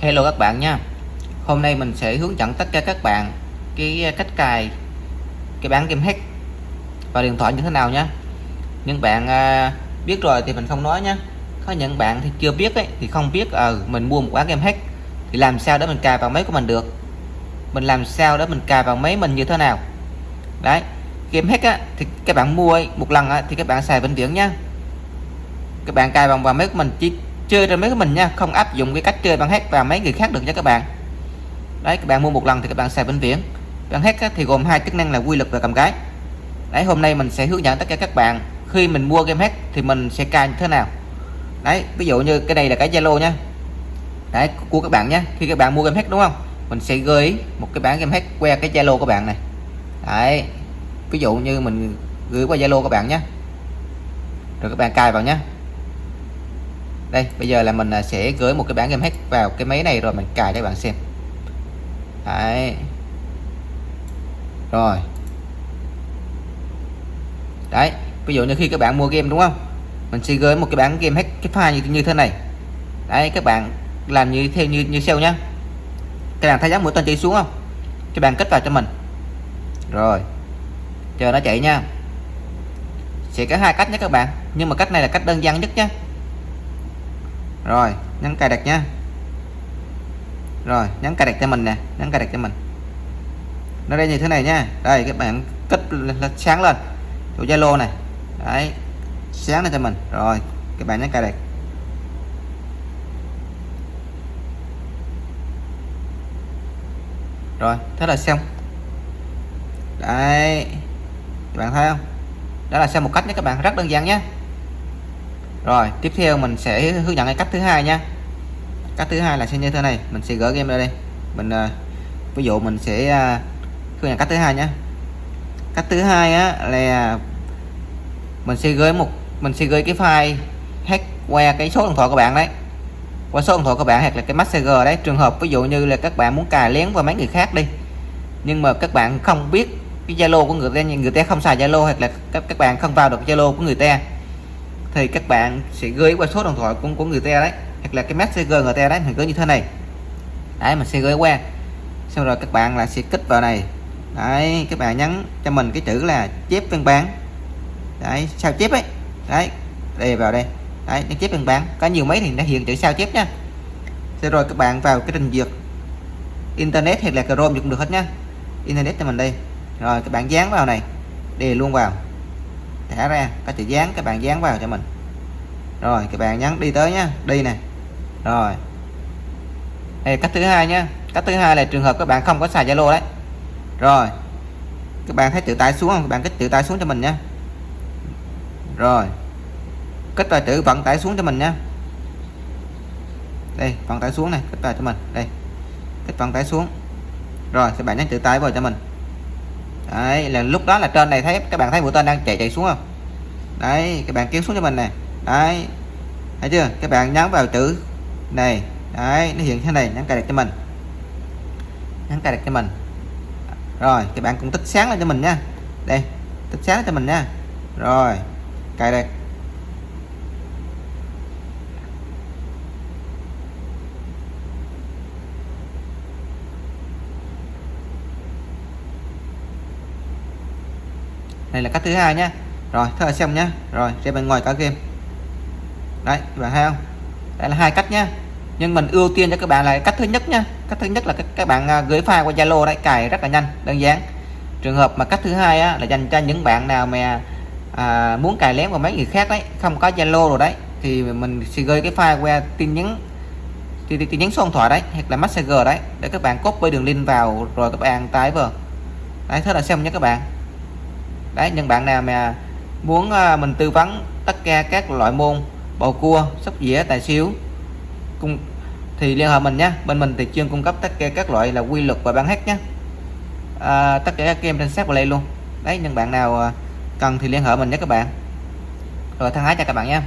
Hello các bạn nha. Hôm nay mình sẽ hướng dẫn tất cả các bạn cái à, cách cài cái bán game hack vào điện thoại như thế nào nhé những bạn à, biết rồi thì mình không nói nhé có những bạn thì chưa biết ấy thì không biết ờ à, mình mua một quán game hack thì làm sao để mình cài vào máy của mình được? Mình làm sao để mình cài vào máy mình như thế nào? Đấy game hack á, thì các bạn mua ấy, một lần á, thì các bạn xài vĩnh viễn nhá các bạn cài vào vào máy của mình chỉ chơi trên máy của mình nha, không áp dụng cái cách chơi bằng hack vào mấy người khác được nha các bạn. Đấy, các bạn mua một lần thì các bạn xài vĩnh viễn. Bằng hack thì gồm hai chức năng là quy lực và cầm cái. Đấy, hôm nay mình sẽ hướng dẫn tất cả các bạn, khi mình mua game hack thì mình sẽ cài như thế nào. Đấy, ví dụ như cái này là cái Zalo nha. Đấy, của các bạn nhé, khi các bạn mua game hack đúng không? Mình sẽ gửi một cái bản game hack qua cái Zalo của bạn này. Đấy, ví dụ như mình gửi qua Zalo các bạn nhé. Rồi các bạn cài vào nhé đây bây giờ là mình à, sẽ gửi một cái bản game hack vào cái máy này rồi mình cài cho các bạn xem. Đấy. Rồi. Đấy ví dụ như khi các bạn mua game đúng không? Mình sẽ gửi một cái bản game hack cái file như, như thế này. Đấy các bạn làm như theo như như sau nhá. Các bạn thấy dáng mũi tên chỉ xuống không? Các bạn kết vào cho mình. Rồi. Chờ nó chạy nha. Sẽ có hai cách nhé các bạn. Nhưng mà cách này là cách đơn giản nhất nhé rồi, nhấn cài đặt nhé. rồi, nhấn cài đặt cho mình nè, nhấn cài đặt cho mình. Nó đây như thế này nha đây, các bạn kích sáng lên. Chỗ Zalo này. Đấy, sáng lên cho mình. Rồi, các bạn nhấn cài đặt. Rồi, thế là xong. Đấy, các bạn thấy không? Đó là xem một cách nhé các bạn, rất đơn giản nhé rồi tiếp theo mình sẽ hướng dẫn cái cách thứ hai nha. Cách thứ hai là sẽ như thế này mình sẽ gỡ game ra đây. Mình uh, ví dụ mình sẽ uh, hướng dẫn cách thứ hai nhé cách thứ hai á là mình sẽ gửi một mình sẽ gửi cái file hack qua cái số điện thoại của bạn đấy. Qua số điện thoại của bạn hoặc là cái messenger đấy. Trường hợp ví dụ như là các bạn muốn cài lén vào mấy người khác đi. Nhưng mà các bạn không biết cái zalo của người ta người ta không xài zalo hoặc là các các bạn không vào được zalo của người ta thì các bạn sẽ gửi qua số điện thoại của, của người ta đấy. Hoặc là cái messenger người ta đấy mình gửi như thế này. Đấy mình sẽ gửi qua. Sau rồi các bạn là sẽ kích vào này. Đấy các bạn nhấn cho mình cái chữ là chép văn bản đấy sao chép ấy? Đấy đây vào đây. Đấy nó chép văn bản có nhiều mấy thì nó hiện chữ sao chép nha. Xong rồi các bạn vào cái trình duyệt internet hay là chrome cũng được hết nhá internet cho mình đây rồi các bạn dán vào này đề luôn vào thả ra, có chữ dán, các bạn dán vào cho mình. Rồi, các bạn nhấn đi tới nhá, đi nè. Rồi. Đây cách thứ hai nhá, cách thứ hai là trường hợp các bạn không có xài zalo đấy. Rồi. Các bạn thấy chữ tải xuống không? Các bạn kích chữ tải xuống cho mình nhé rồi. Kích vào chữ vận tải xuống cho mình nhé đây vận tải xuống này, kích vào cho mình, đây. Kích vận tải xuống. Rồi, các bạn nhấn chữ tải vào cho mình đấy, là lúc đó là trên này thấy, các bạn thấy mũi tên đang chạy chạy xuống không? Đấy, các bạn kéo xuống cho mình này đấy, thấy chưa? Các bạn nhấn vào chữ này. Đấy, nó hiện thế này nhấn cài đặt cho mình. Nhấn cài đặt cho mình. Rồi, các bạn cũng tích sáng lên cho mình nha. Đây, tích sáng cho mình nha. Rồi, cài đặt. Đây là cách thứ hai nhé. Rồi thế là xem nhá, rồi ra bên ngoài cả game đấy các bạn thấy không? Đây là hai cách nhá, nhưng mình ưu tiên cho các bạn là cách thứ nhất nhá, cách thứ nhất là các, các bạn à, gửi file qua Zalo đấy cài rất là nhanh đơn giản. Trường hợp mà cách thứ hai á, là dành cho những bạn nào mà à, muốn cài lén vào mấy người khác đấy không có Zalo rồi đấy thì mình sẽ gửi cái file qua tin nhắn tin, tin nhắn số điện thoại đấy hoặc là messenger đấy để các bạn copy đường link vào rồi các bạn tải vào. Đấy thế là xem nhé các bạn đấy những bạn nào mà muốn à, mình tư vấn tất cả các loại môn bầu cua sóc dĩa tài xíu cung thì liên hệ mình nhé. Bên mình thì chuyên cung cấp tất cả các loại là quy luật và bán hết nhé. À, tất cả các game trên sát play luôn. Đấy những bạn nào à, cần thì liên hệ mình nhé các bạn. Rồi thân ái chào các bạn nhé.